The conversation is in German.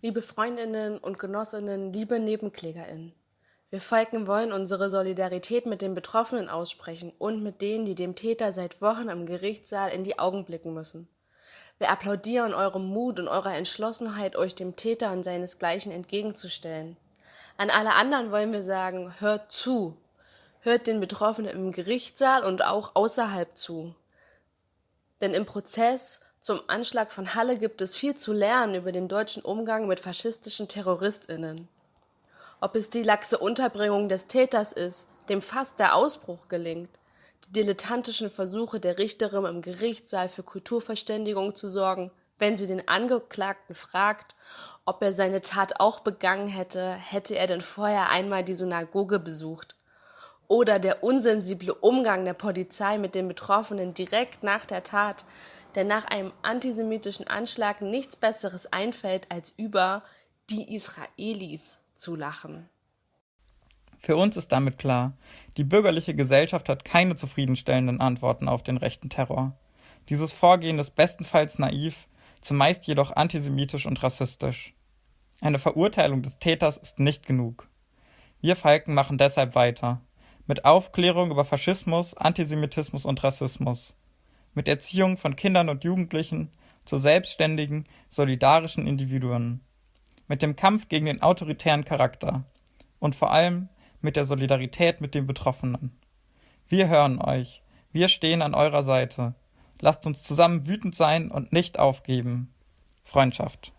Liebe Freundinnen und Genossinnen, liebe Nebenklägerinnen. Wir Falken wollen unsere Solidarität mit den Betroffenen aussprechen und mit denen, die dem Täter seit Wochen im Gerichtssaal in die Augen blicken müssen. Wir applaudieren eurem Mut und eurer Entschlossenheit, euch dem Täter und seinesgleichen entgegenzustellen. An alle anderen wollen wir sagen, hört zu. Hört den Betroffenen im Gerichtssaal und auch außerhalb zu. Denn im Prozess zum Anschlag von Halle gibt es viel zu lernen über den deutschen Umgang mit faschistischen TerroristInnen. Ob es die laxe Unterbringung des Täters ist, dem fast der Ausbruch gelingt, die dilettantischen Versuche der Richterin im Gerichtssaal für Kulturverständigung zu sorgen, wenn sie den Angeklagten fragt, ob er seine Tat auch begangen hätte, hätte er denn vorher einmal die Synagoge besucht. Oder der unsensible Umgang der Polizei mit den Betroffenen direkt nach der Tat, der nach einem antisemitischen Anschlag nichts Besseres einfällt, als über die Israelis zu lachen. Für uns ist damit klar, die bürgerliche Gesellschaft hat keine zufriedenstellenden Antworten auf den rechten Terror. Dieses Vorgehen ist bestenfalls naiv, zumeist jedoch antisemitisch und rassistisch. Eine Verurteilung des Täters ist nicht genug. Wir Falken machen deshalb weiter. Mit Aufklärung über Faschismus, Antisemitismus und Rassismus. Mit Erziehung von Kindern und Jugendlichen zu selbstständigen, solidarischen Individuen. Mit dem Kampf gegen den autoritären Charakter. Und vor allem mit der Solidarität mit den Betroffenen. Wir hören euch. Wir stehen an eurer Seite. Lasst uns zusammen wütend sein und nicht aufgeben. Freundschaft.